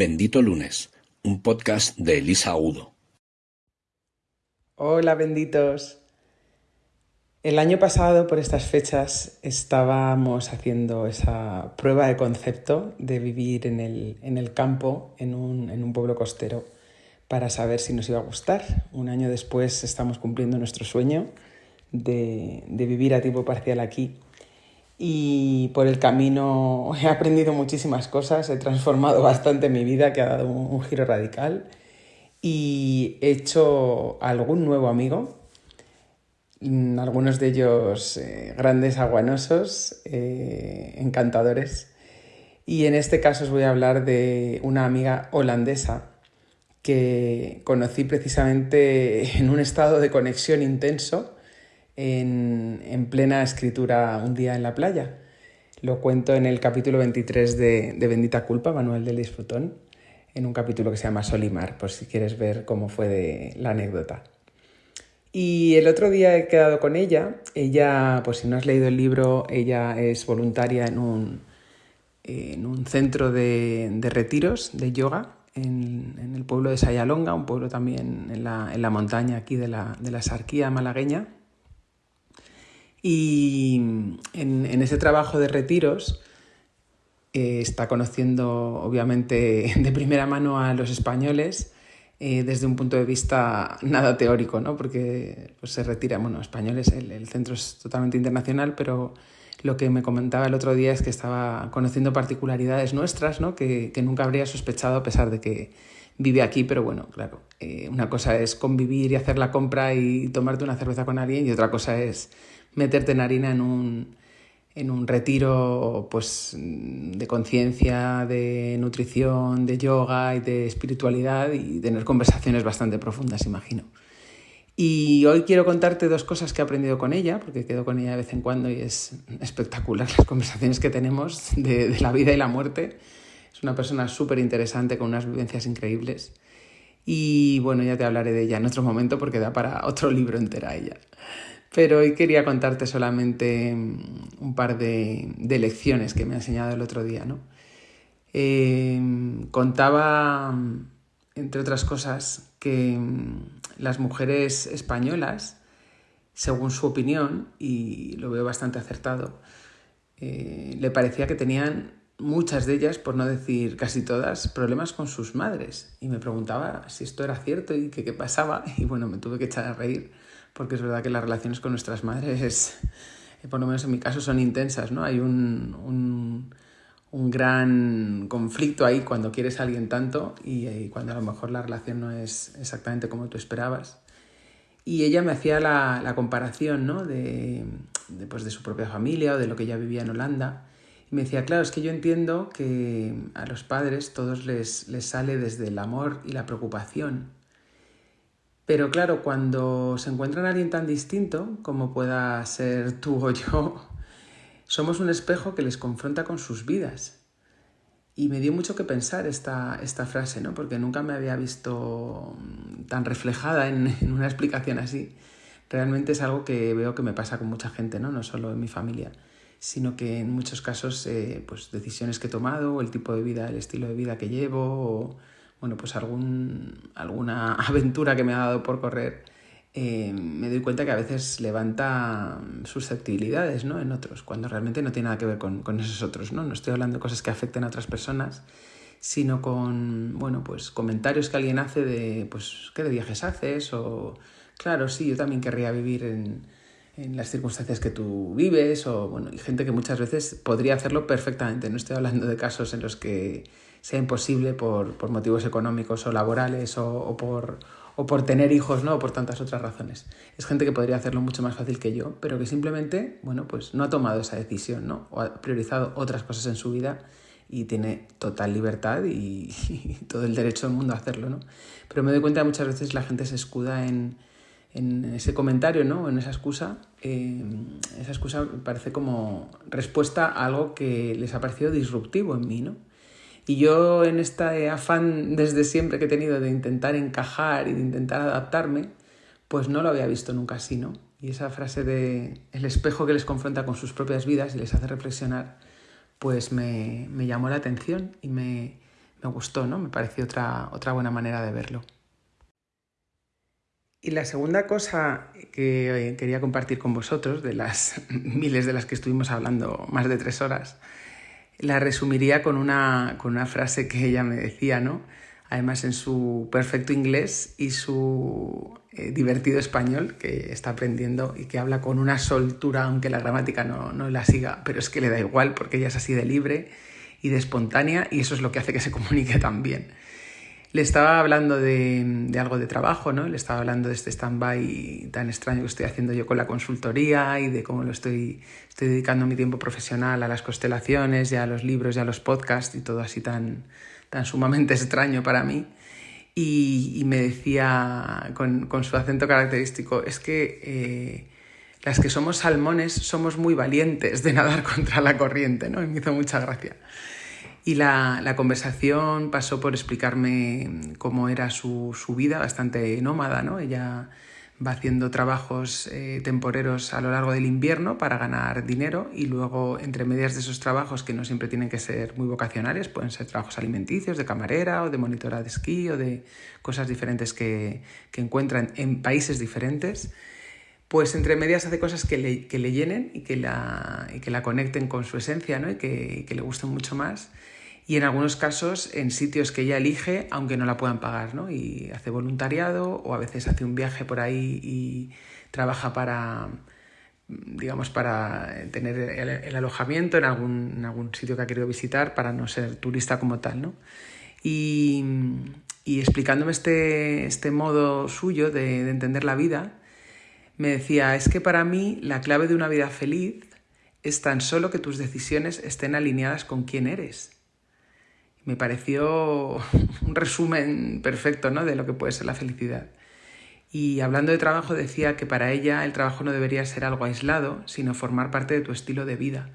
Bendito Lunes, un podcast de Elisa Udo. Hola benditos. El año pasado, por estas fechas, estábamos haciendo esa prueba de concepto de vivir en el, campo, en un, pueblo costero, para saber si nos iba a gustar. Un año después estamos cumpliendo nuestro sueño de, de vivir a tiempo parcial aquí y por el camino he aprendido muchísimas cosas, he transformado bastante mi vida, que ha dado un, giro radical y he hecho algún nuevo amigo, mm, algunos de ellos eh, grandes aguanosos, eh, encantadores. Y en este caso os voy a hablar de una amiga holandesa que conocí precisamente en un estado de conexión intenso en, plena escritura un día en la playa. Lo cuento en el capítulo 23 de, Bendita Culpa, Manuel del Disfrutón, en un capítulo que se llama Solimar, por si quieres ver cómo fue la anécdota. Y el otro día he quedado con ella. Ella, pues si no has leído el libro, ella es voluntaria en un, en un centro de, retiros de yoga en, el pueblo de Sayalonga, un pueblo también en la, montaña aquí de la, de la Sarquía malagueña. Y en, ese trabajo de retiros eh, está conociendo, obviamente, de primera mano a los españoles eh, desde un punto de vista nada teórico, ¿no? porque pues, se retira, bueno, españoles, el, centro es totalmente internacional, pero lo que me comentaba el otro día es que estaba conociendo particularidades nuestras, ¿no? que, nunca habría sospechado a pesar de que vive aquí, pero bueno, claro, eh, una cosa es convivir y hacer la compra y tomarte una cerveza con alguien y otra cosa es meterte en harina en un, en un retiro pues, de conciencia, de nutrición, de yoga y de espiritualidad y tener conversaciones bastante profundas, imagino. Y hoy quiero contarte dos cosas que he aprendido con ella, porque quedo con ella de vez en cuando y es espectacular las conversaciones que tenemos de, la vida y la muerte. Es una persona súper interesante con unas vivencias increíbles. Y bueno, ya te hablaré de ella en otro momento porque da para otro libro entera ella. Pero hoy quería contarte solamente mm, un par de, lecciones que me ha enseñado el otro día. ¿no? Em, contaba, entre otras cosas, que mm, las mujeres españolas, según su opinión, y lo veo bastante acertado, eh, le parecía que tenían muchas de ellas, por no decir casi todas, problemas con sus madres. Y me preguntaba si esto era cierto y qué pasaba. Y bueno, me tuve que echar a reír porque es verdad que las relaciones con nuestras madres, eh, por lo menos en mi caso, son intensas, ¿no? Hay un, un, un gran conflicto ahí cuando quieres a alguien tanto y, y, cuando a lo mejor la relación no es exactamente como tú esperabas. Y ella me hacía la, la comparación ¿no? de, de, pues de su propia familia o de lo que ella vivía en Holanda. Y me decía, claro, es que yo entiendo que a los padres todos les, les sale desde el amor y la preocupación pero claro, cuando se encuentran a alguien tan distinto como pueda ser tú o yo, somos un espejo que les confronta con sus vidas. Y me dio mucho que pensar esta, esta frase, ¿no? porque nunca me había visto mm, tan reflejada en, una explicación así. Realmente es algo que veo que me pasa con mucha gente, no, no solo en mi familia, sino que en muchos casos, eh, pues decisiones que he tomado, el tipo de vida, el estilo de vida que llevo, o, bueno, pues algún, alguna aventura que me ha dado por correr, eh, me doy cuenta que a veces levanta susceptibilidades ¿no? en otros, cuando realmente no tiene nada que ver con, con, esos otros. ¿no? no estoy hablando de cosas que afecten a otras personas, sino con bueno, pues comentarios que alguien hace de pues, qué de viajes haces o claro, sí, yo también querría vivir en, en las circunstancias que tú vives o bueno, y gente que muchas veces podría hacerlo perfectamente. No estoy hablando de casos en los que sea imposible por, por motivos económicos o laborales o, o, por, o por tener hijos, ¿no? O por tantas otras razones. Es gente que podría hacerlo mucho más fácil que yo, pero que simplemente, bueno, pues no ha tomado esa decisión, ¿no? O ha priorizado otras cosas en su vida y tiene total libertad y, todo el derecho del mundo a hacerlo, ¿no? Pero me doy cuenta que muchas veces la gente se escuda en, en ese comentario, ¿no? En esa excusa. Eh, esa excusa parece como respuesta a algo que les ha parecido disruptivo en mí, ¿no? Y yo en este afán desde siempre que he tenido de intentar encajar y de intentar adaptarme, pues no lo había visto nunca así, ¿no? Y esa frase de el espejo que les confronta con sus propias vidas y les hace reflexionar, pues me, me llamó la atención y me, me gustó, ¿no? Me pareció otra, otra buena manera de verlo. Y la segunda cosa que eh, quería compartir con vosotros, de las miles de las que estuvimos hablando más de tres horas, la resumiría con una, con una frase que ella me decía, ¿no? Además en su perfecto inglés y su eh, divertido español que está aprendiendo y que habla con una soltura, aunque la gramática no, no la siga, pero es que le da igual porque ella es así de libre y de espontánea y eso es lo que hace que se comunique tan bien le estaba hablando de, algo de trabajo, ¿no? Le estaba hablando de este stand-by tan extraño que estoy haciendo yo con la consultoría y de cómo lo estoy, estoy dedicando mi tiempo profesional a las constelaciones y a los libros y a los podcasts y todo así tan, tan sumamente extraño para mí. Y, me decía con, su acento característico, es que eh, las que somos salmones somos muy valientes de nadar contra la corriente, ¿no? Y me hizo mucha gracia. Y la, la, conversación pasó por explicarme cómo era su, su, vida, bastante nómada, ¿no? Ella va haciendo trabajos eh, temporeros a lo largo del invierno para ganar dinero y luego entre medias de esos trabajos que no siempre tienen que ser muy vocacionales, pueden ser trabajos alimenticios, de camarera o de monitora de esquí o de cosas diferentes que, que encuentran en países diferentes, pues entre medias hace cosas que le, que le llenen y que, la, y que la conecten con su esencia ¿no? y, que, que le gusten mucho más y en algunos casos en sitios que ella elige aunque no la puedan pagar, ¿no? Y hace voluntariado o a veces hace un viaje por ahí y trabaja para, digamos, para tener el, alojamiento en algún, algún, sitio que ha querido visitar para no ser turista como tal, ¿no? Y, y explicándome este, este modo suyo de entender la vida, me decía, es que para mí la clave de una vida feliz es tan solo que tus decisiones estén alineadas con quién eres me pareció un resumen perfecto ¿no? de lo que puede ser la felicidad. Y hablando de trabajo decía que para ella el trabajo no debería ser algo aislado, sino formar parte de tu estilo de vida.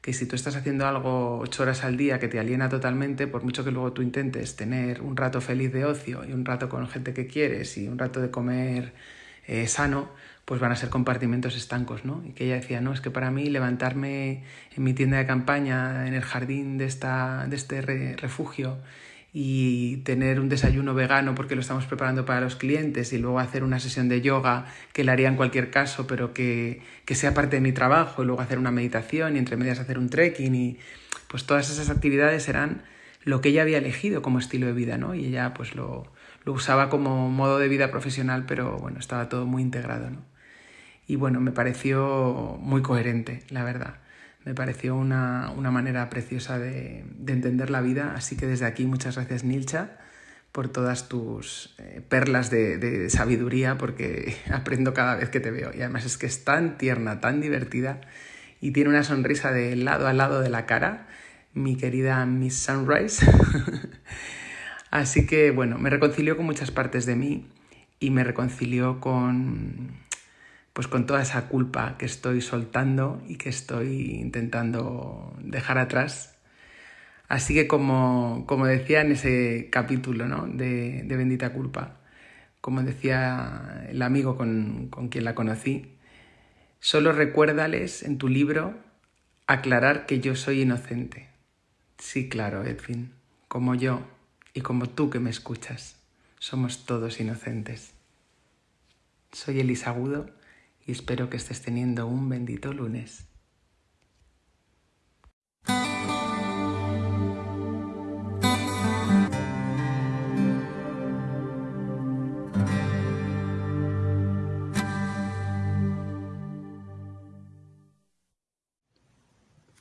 Que si tú estás haciendo algo ocho horas al día que te aliena totalmente, por mucho que luego tú intentes tener un rato feliz de ocio y un rato con gente que quieres y un rato de comer eh, sano, pues van a ser compartimentos estancos, ¿no? Y que ella decía, no, es que para mí levantarme en mi tienda de campaña, en el jardín de, esta, de este refugio, y tener un desayuno vegano porque lo estamos preparando para los clientes y luego hacer una sesión de yoga que la haría en cualquier caso, pero que, que, sea parte de mi trabajo, y luego hacer una meditación y entre medias hacer un trekking y pues todas esas actividades eran lo que ella había elegido como estilo de vida, ¿no? Y ella pues lo, lo usaba como modo de vida profesional, pero bueno, estaba todo muy integrado, ¿no? Y bueno, me pareció muy coherente, la verdad. Me pareció una, manera preciosa de, entender la vida, así que desde aquí muchas gracias Nilcha por todas tus eh, perlas de, sabiduría, porque aprendo cada vez que te veo. Y además es que es tan tierna, tan divertida y tiene una sonrisa de lado a lado de la cara, mi querida Miss Sunrise. Así que bueno, me reconcilió con muchas partes de mí y me reconcilió con, pues con toda esa culpa que estoy soltando y que estoy intentando dejar atrás. Así que como, como decía en ese capítulo ¿no? de, Bendita Culpa, como decía el amigo con, con quien la conocí, solo recuérdales en tu libro aclarar que yo soy inocente. Sí, claro, Edwin, como yo y como tú que me escuchas, somos todos inocentes. Soy Elisa Agudo y espero que estés teniendo un bendito lunes.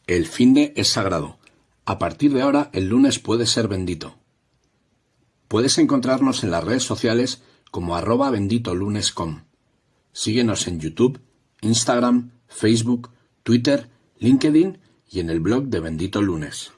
El fin de es sagrado. A partir de ahora, el lunes puede ser bendito. Puedes encontrarnos en las redes sociales como arroba benditolunes.com. Síguenos en YouTube, Instagram, Facebook, Twitter, LinkedIn y en el blog de Bendito Lunes.